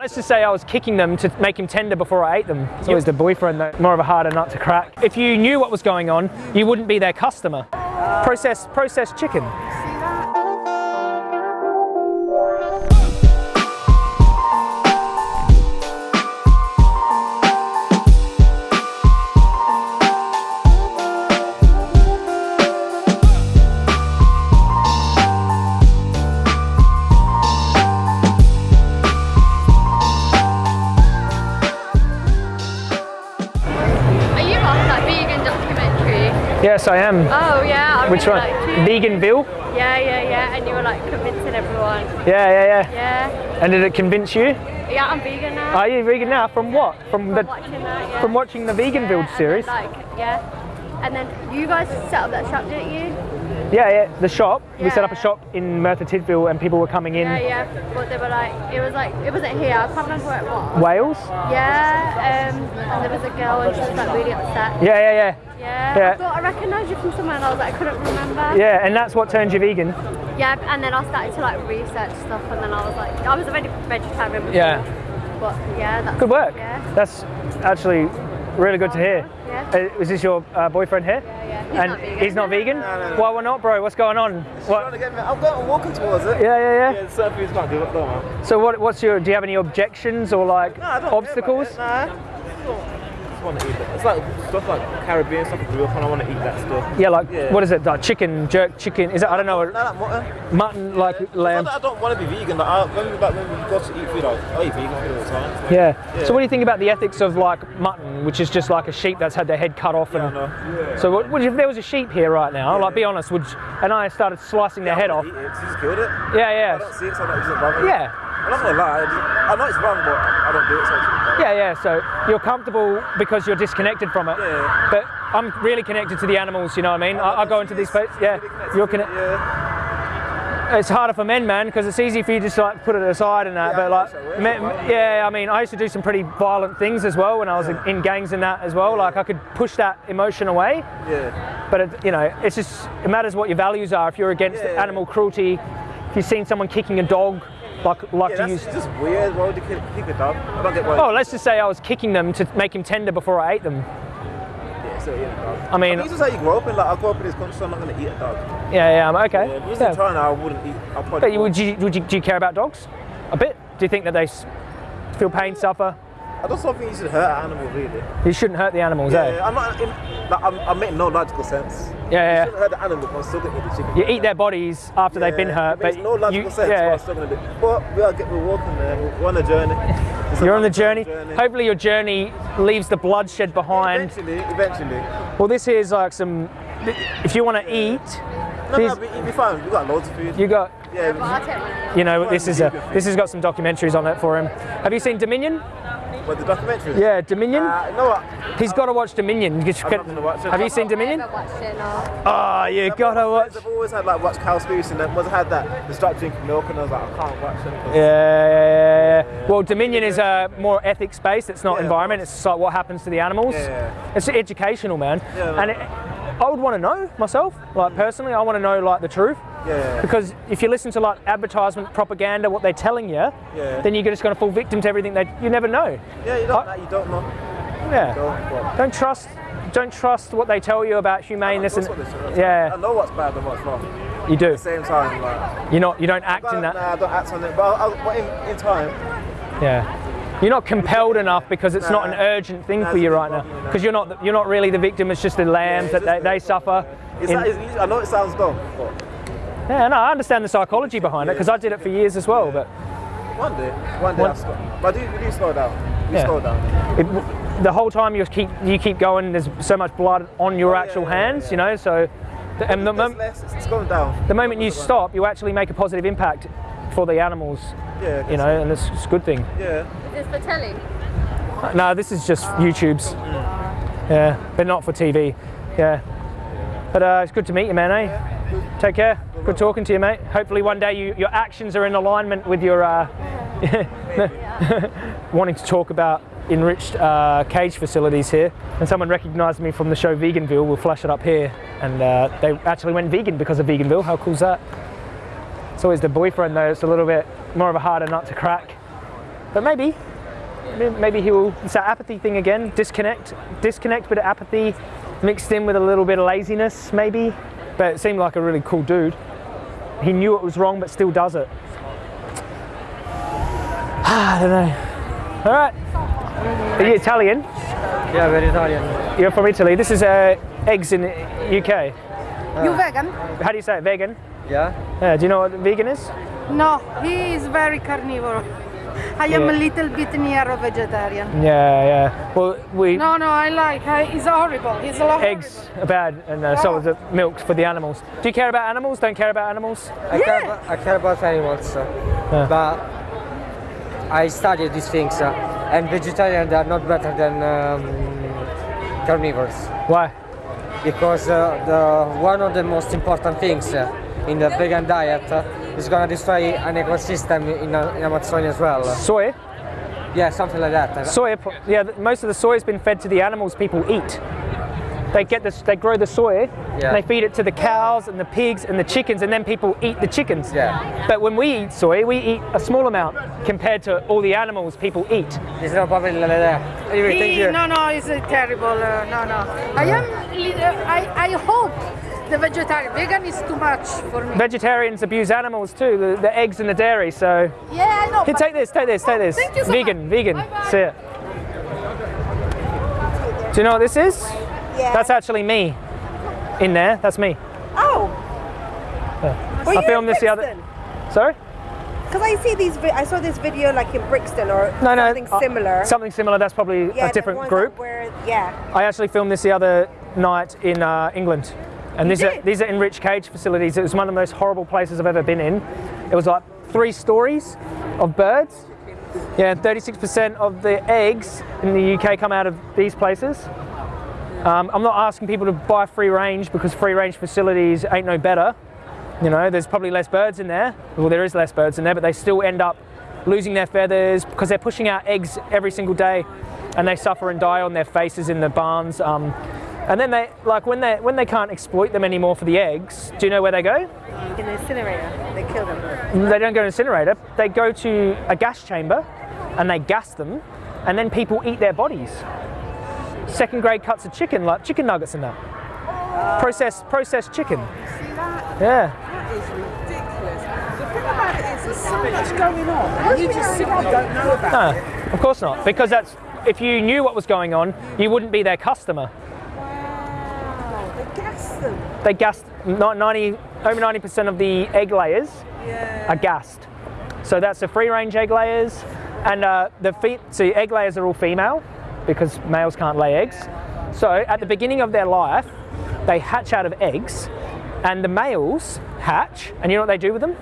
Let's just say I was kicking them to make him tender before I ate them. It's always the boyfriend though, more of a harder nut to crack. If you knew what was going on, you wouldn't be their customer. Processed, processed chicken. Yes, I am. Oh yeah, I Which really one? liked. Veganville? Yeah, yeah, yeah, and you were like convincing everyone. Yeah, yeah, yeah. Yeah, And did it convince you? yeah, I'm vegan now. Are you vegan now? From what? From the From watching that, yeah. from watching the Vegan yeah, Build and then, series? Like, yeah. And then you guys set up that shop, didn't you? Yeah, yeah. The shop. We set up a shop in Merthyr Tydfil, and people were coming in. Yeah, yeah. But they were like, it was like, it wasn't here. I can't remember where it was. Wales? Yeah, um, and there was a girl and she was like really upset. Yeah, yeah, yeah. Yeah. Yeah. I thought I recognised you from somewhere and I was like, I couldn't remember. Yeah, and that's what turned you vegan. Yeah, and then I started to like research stuff, and then I was like, I was a veg- vegetarian before. Yeah. But yeah, that's Good work. Yeah. That's actually really good to hear. Yeah. Uh, was this your uh, boyfriend here? Yeah, yeah. He's and not vegan. he's not vegan? Why, why not, bro? What's going on? Trying What? to get me. I'm going. I'm walking towards it. Yeah, yeah, yeah. Yeah, certain foods can't do it though, man. So what, what's your, do you have any objections or like No, obstacles? Care. Nah. I don't- just want to eat it. It's like stuff like Caribbean stuff. I grew up on. I want to eat that stuff. Yeah, like, Yeah. what is it? Like chicken, jerk chicken? Is it, I don't know, No, like mutton. mutton, like lamb? I don't want to be vegan. Like, I, when, we, like, when we go to eat food, I, I eat vegan food all the time. Yeah. Yeah. So what do you think about the ethics of like mutton, which is just like a sheep that's had their head cut off? Yeah, I And know. so what, what if there was a sheep here right now? Like, be honest, would you- and I started slicing their I head off? It. 'cause just killed it. Yeah, I yeah, don't see it, so that doesn't bother me. yeah. I'm not gonna lie. I, know it's wrong, but I don't do it. So Yeah, yeah. So you're comfortable because you're disconnected from it. Yeah. But I'm really connected to the animals. You know what I mean? I, I go into these places. Yeah. You're connected. Yeah. It's harder for men, man, because it's easy for you to just like put it aside and that. Yeah, but like, wish men, yeah. I mean, I used to do some pretty violent things as well when I was in gangs and that as well. Like I could push that emotion away. Yeah. But it, you know, it's just it matters what your values are. If you're against Yeah. animal cruelty, if you've seen someone kicking a dog, like like Yeah, to use. it's just weird. Why would you kick, a dog? I don't get why. Oh, let's just say I was kicking them to make him tender before I ate them. yeah, so, yeah, dog. I mean- this is how you grow up in. Like, I grew up in this country, so I'm not gonna eat a dog. Yeah, yeah, I'm okay. Yeah, if Yeah. in China, I wouldn't eat. Probably. But would you, would you, do you care about dogs? A bit? Do you think that they feel pain, suffer? I just don't think you should hurt an animal, really. You shouldn't hurt the animals, Yeah, eh? I'm not. In, like, I'm, I make no logical sense. Yeah, yeah. You shouldn't hurt the animal, but I'm still eat the chicken. You eat their bodies after they've been hurt, It but no logical you, sense. but yeah, I'm still gonna do. But we are get, we're walking there. We're on a journey. You're on the journey. journey. Hopefully, your journey leaves the bloodshed behind. Eventually, eventually. Well, this here's like some. If you want to eat, No, these, no, we, we'll be fine. We got loads of food. you got. yeah, But I'll take one. You know, this is a. This has got some documentaries on it for him. Have you seen Dominion? but the documentary. Yeah, Dominion. Uh, you know what? He's got to watch Dominion. You I'm not gonna watch it. Have you seen Dominion? I haven't watched it, no. Oh, you gotta watch. I've always had like watch Cowspiracy and then once I had that, they started drinking milk and I was like, I can't watch them. 'cause- Yeah, yeah, yeah, yeah. Well, Dominion is a more ethics based. It's not Yeah. environment. It's like what happens to the animals. Yeah. It's educational, man. Yeah, and it, I would want to know myself, like personally, I want to know like the truth. Yeah. Because if you listen to like advertisement propaganda, what they're telling you, Yeah. then you're just going to fall victim to everything that you never know. Yeah, you don't, I- you don't know. Yeah. Don't, Don't trust. Don't trust what they tell you about humaneness and they yeah, I know what's bad and what's wrong. you do. At the same time, like, You're not. You don't act in that. nah. I don't act on it, but, I, but in, in time, Yeah. You're not compelled enough because it's not an urgent thing for you right now. Because you're not you're not really the victim. It's just the lambs that they, they suffer. in- I know it sounds dumb, but yeah, no, I understand the psychology behind it because I did it for years as well. But one day, one day One- I'll stop. But do, we do slow down. We Yeah. slow down. it, the whole time you keep you keep going, there's so much blood on your Oh, actual yeah, hands, yeah. you know. So, and the, mom- less, it's going down. the moment you stop, you actually make a positive impact for the animals, Yeah, you know, and it's, it's a good thing. Yeah. Is this for telly? No, this is just YouTube's. Yeah, but not for TV. Yeah. But uh, it's good to meet you, man. Eh? Take care. Good talking to you, mate. Hopefully, one day you, your actions are in alignment with your uh, wanting to talk about enriched uh, cage facilities here. And someone recognised me from the show Veganville. We'll flash it up here, and uh, they actually went vegan because of Veganville. How cool's that? It's always the boyfriend though. It's a little bit more of a harder nut to crack. but maybe, maybe- maybe he will. It's that apathy thing again. Disconnect, disconnect, bit of apathy, mixed in with a little bit of laziness, maybe. But it seemed like a really cool dude. He knew it was wrong, but still does it. I don't know. All right. Are you Italian? Yeah, very Italian. You're from Italy. This is uh, eggs in UK. You vegan? How do you say it? Vegan? Yeah. Yeah, do you know what vegan is? No, he is very carnivore. I am Yeah. a little bit near a vegetarian. Yeah, yeah. Well, we No, no, I like. I, it's horrible. It's a lot. eggs are bad, and uh, so is the milk for the animals. Do you care about animals? Don't care about animals? I, care, Yeah. about, I care about animals, uh, but I studied these things, uh, and vegetarian they are not better than um, carnivores Why? because uh, the one of the most important things uh, in the vegan diet uh, is gonna destroy an ecosystem in, uh, in Amazonia as well. Soy? Yeah, something like that. Soy, yeah, most of the soy has been fed to the animals people eat. They get this, they grow the soy, Yeah. and they feed it to the cows and the pigs and the chickens, and then people eat the chickens. Yeah. But when we eat soy, we eat a small amount compared to all the animals people eat. It's not probably like that. Anyway, thank you. no, no, it's terrible. Uh, no, no. I am. uh, I, I hope the vegetarian. Vegan is too much for me. Vegetarians abuse animals too, the, the eggs and the dairy. So yeah, I know. here, take this, take this, take this. Thank you so vegan, much. vegan. Bye-bye. See it. Do you know what this is? Yeah. That's actually me. In there, that's me. Oh. Were I filmed this the other. Sorry? Because I see these. I saw this video like in Brixton or No, no. something uh, similar. something similar. That's probably yeah, a different group. that Were, yeah. I actually filmed this the other night in uh, England. And these are, these are enriched cage facilities. It was one of the most horrible places I've ever been in. It was like three stories of birds. Yeah, 36% of the eggs in the UK come out of these places. Um, I'm not asking people to buy free range because free range facilities ain't no better. You know, there's probably less birds in there. Well, there is less birds in there, but they still end up losing their feathers because they're pushing out eggs every single day, and they suffer and die on their faces in the barns. Um, and then they, like, when they when they can't exploit them anymore for the eggs, do you know where they go? In the incinerator, they kill them. They don't go to an incinerator. They go to a gas chamber, and they gas them, and then people eat their bodies. Second grade cuts of chicken, like chicken nuggets and that. Processed processed chicken. Yeah. That is ridiculous. The thing about it is, there's so much going on, and you just simply don't know about it. Of course not. Because that's if you knew what was going on, you wouldn't be their customer. Wow, they gas them. They gassed not 90 over 90% of the egg layers Yeah. are gassed. So that's the free range egg layers, and uh, the fe- so egg layers are all female because males can't lay eggs. So at the beginning of their life, they hatch out of eggs, and the males hatch, and you know what they do with them?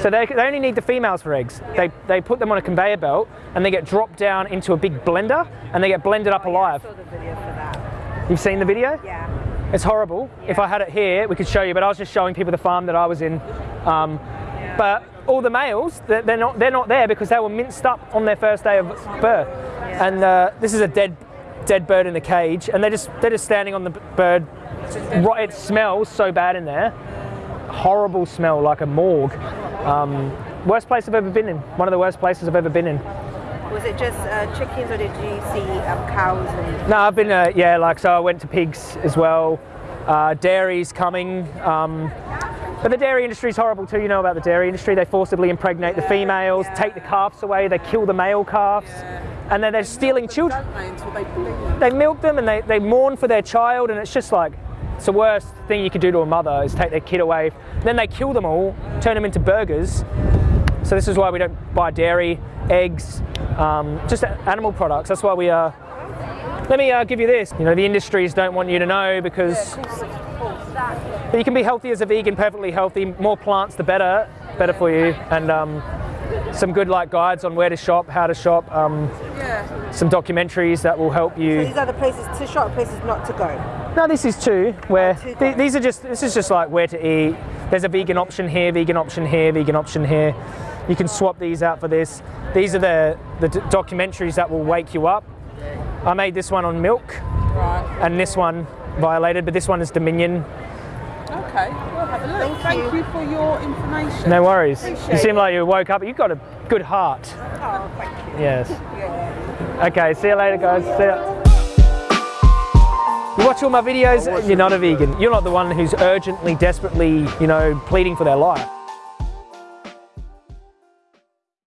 So they, they only need the females for eggs. They, they put them on a conveyor belt and they get dropped down into a big blender and they get blended up alive. I saw the video for that. You've seen the video? Yeah. It's horrible. If I had it here, we could show you, but I was just showing people the farm that I was in. Um, But all the males, they're, they're not they're not there because they were minced up on their first day of birth. And uh, this is a dead dead bird in a cage, and they're just they're just standing on the bird. Right, it smells so bad in there. Horrible smell, like a morgue. Um, worst place I've ever been in. One of the worst places I've ever been in. Was it just uh, chickens or did you see um, cows and? No, I've been, uh, yeah, like, so I went to pigs as well. Uh, dairy's coming. Um, but the dairy industry is horrible too. You know about the dairy industry. They forcibly impregnate the females, take the calves away, they kill the male calves, and then they're stealing children. They they. They milk them and they, they mourn for their child, and it's just like, it's the worst thing you could do to a mother is take their kid away. Then they kill them all, turn them into burgers. So this is why we don't buy dairy, eggs, um, just animal products. That's why we are. let me uh, give you this. You know, the industries don't want you to know because. But you can be healthy as a vegan, perfectly healthy. More plants, the better, better for you. And um, some good like guides on where to shop, how to shop. Um, Yeah. some documentaries that will help you. So these are the places to shop, places not to go. No, this is two where two th- these are just this is just like where to eat. There's a vegan option here, vegan option here, vegan option here. You can swap these out for this. These are the the d- documentaries that will wake you up. I made this one on milk, Right. and this one violated, but this one is Dominion. Okay. we'll have a look. Thank Thank, you. you. for your information. No worries. You seem it. like you woke up. You've got a good heart. Oh, thank you. Yes. Okay, see you later, guys. See ya. You watch all my videos, you're not a vegan. You're not the one who's urgently, desperately, you know, pleading for their life.